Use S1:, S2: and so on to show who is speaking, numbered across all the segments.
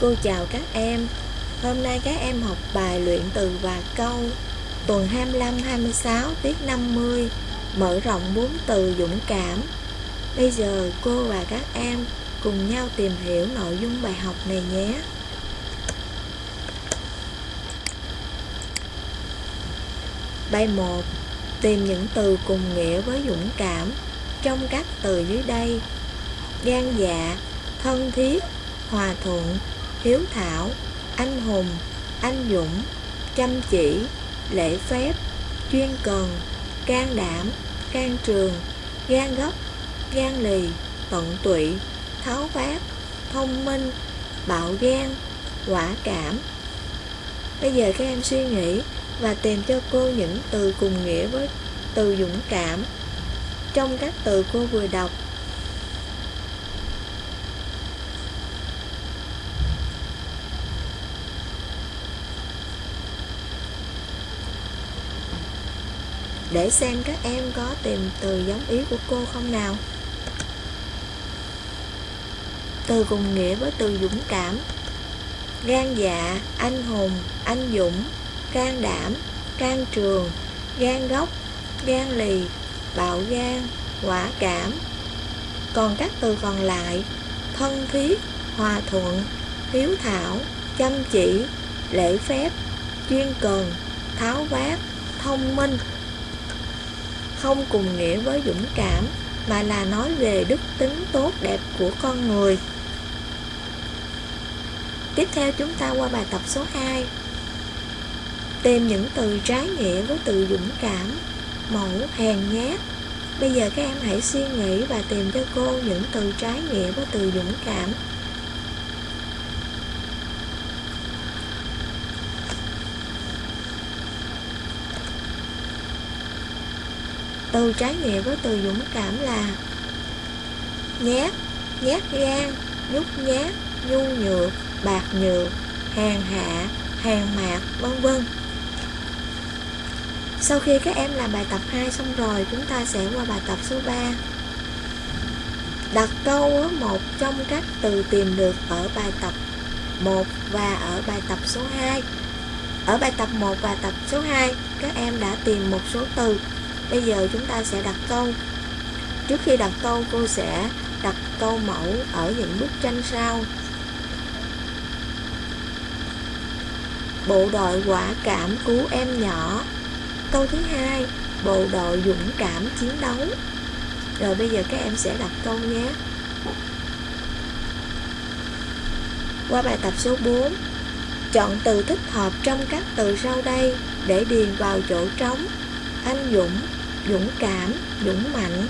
S1: Cô chào các em. Hôm nay các em học bài luyện từ và câu Tuần 25-26 tiết 50 Mở rộng bốn từ dũng cảm. Bây giờ cô và các em cùng nhau tìm hiểu nội dung bài học này nhé. Bài 1 Tìm những từ cùng nghĩa với dũng cảm trong các từ dưới đây. Gan dạ, thân thiết, hòa thuận, hiếu thảo, anh hùng, anh dũng, chăm chỉ, lễ phép, chuyên cần, can đảm, can trường, gan gấp, gan lì, tận tụy, tháo vát, thông minh, bạo gan, quả cảm. Bây giờ các em suy nghĩ và tìm cho cô những từ cùng nghĩa với từ dũng cảm trong các từ cô vừa đọc để xem các em có tìm từ giống ý của cô không nào. Từ cùng nghĩa với từ dũng cảm. Gan dạ anh hùng, anh dũng, can đảm, can trường, gan gốc, gan lì, bạo gan, quả cảm. Còn các từ còn lại, thân thiết, hòa thuận, hiếu thảo, chăm chỉ, lễ phép, chuyên cần, tháo vát, thông minh không cùng nghĩa với dũng cảm, mà là nói về đức tính tốt đẹp của con người. Tiếp theo chúng ta qua bài tập số 2 tìm những từ trái nghĩa với từ dũng cảm, mẫu, hèn nhát. Bây giờ các em hãy suy nghĩ và tìm cho cô những từ trái nghĩa với từ dũng cảm. Từ trái nghĩa với từ dũng cảm là nhát nhát gan nhút nhát nhu nhược bạc nhược hàng hạ hàng mạc vân vân sau khi các em làm bài tập 2 xong rồi, chúng ta sẽ qua bài tập số 3. Đặt câu một trong các từ tìm được ở bài tập 1 và ở bài tập số 2. Ở bài tập 1 và tập số 2, các em đã tìm một số từ. Bây giờ chúng ta sẽ đặt câu. Trước khi đặt câu, cô sẽ đặt câu mẫu ở những bức tranh sau. Bộ đội quả cảm cứu em nhỏ Câu thứ hai, bộ đội dũng cảm chiến đấu. Rồi bây giờ các em sẽ đặt câu nhé. Qua bài tập số 4, chọn từ thích hợp trong các từ sau đây để điền vào chỗ trống. Anh dũng, dũng cảm, dũng mạnh.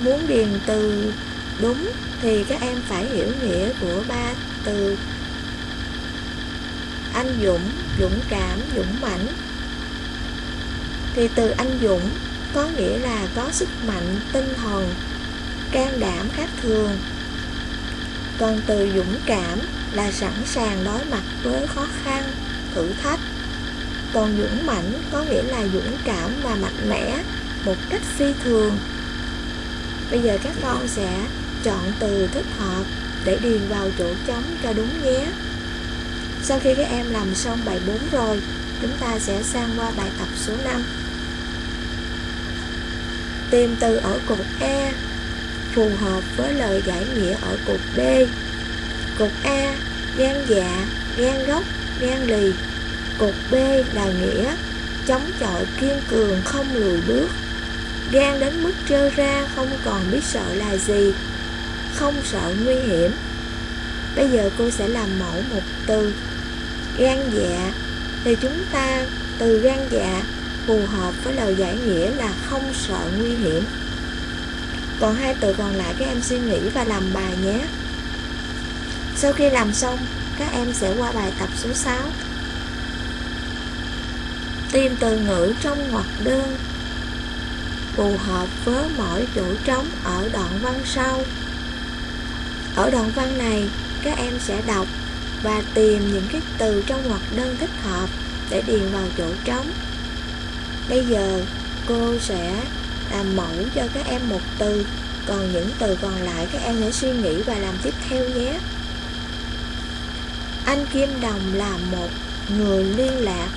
S1: Muốn điền từ đúng thì các em phải hiểu nghĩa của ba từ. Anh dũng dũng cảm dũng mãnh thì từ anh dũng có nghĩa là có sức mạnh tinh thần can đảm khác thường. Còn từ dũng cảm là sẵn sàng đối mặt với khó khăn thử thách còn dũng mãnh có nghĩa là dũng cảm và mạnh mẽ một cách phi thường bây giờ các con sẽ chọn từ thích hợp để điền vào chỗ trống cho đúng nhé sau khi các em làm xong bài 4 rồi, chúng ta sẽ sang qua bài tập số 5. Tìm từ ở cột A phù hợp với lời giải nghĩa ở cột B. Cột A, gan dạ, gan gốc, gan lì. Cột B là nghĩa chống chọi kiên cường không lùi bước. Gan đến mức trơ ra không còn biết sợ là gì, không sợ nguy hiểm. Bây giờ cô sẽ làm mẫu một từ gan dạ thì chúng ta từ gan dạ phù hợp với lời giải nghĩa là không sợ nguy hiểm còn hai từ còn lại các em suy nghĩ và làm bài nhé sau khi làm xong các em sẽ qua bài tập số 6 tìm từ ngữ trong ngoặc đơn phù hợp với mỗi chỗ trống ở đoạn văn sau ở đoạn văn này, các em sẽ đọc và tìm những cái từ trong ngoặc đơn thích hợp để điền vào chỗ trống. Bây giờ, cô sẽ làm mẫu cho các em một từ, Còn những từ còn lại các em hãy suy nghĩ và làm tiếp theo nhé. Anh Kim Đồng là một người liên lạc.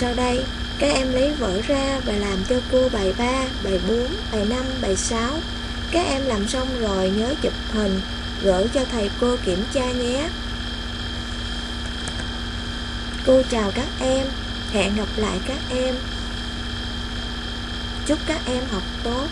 S1: Sau đây, các em lấy vở ra và làm cho cô bài 3, bài 4, bài 5, bài 6. Các em làm xong rồi nhớ chụp hình, gửi cho thầy cô kiểm tra nhé. Cô chào các em, hẹn gặp lại các em. Chúc các em học tốt.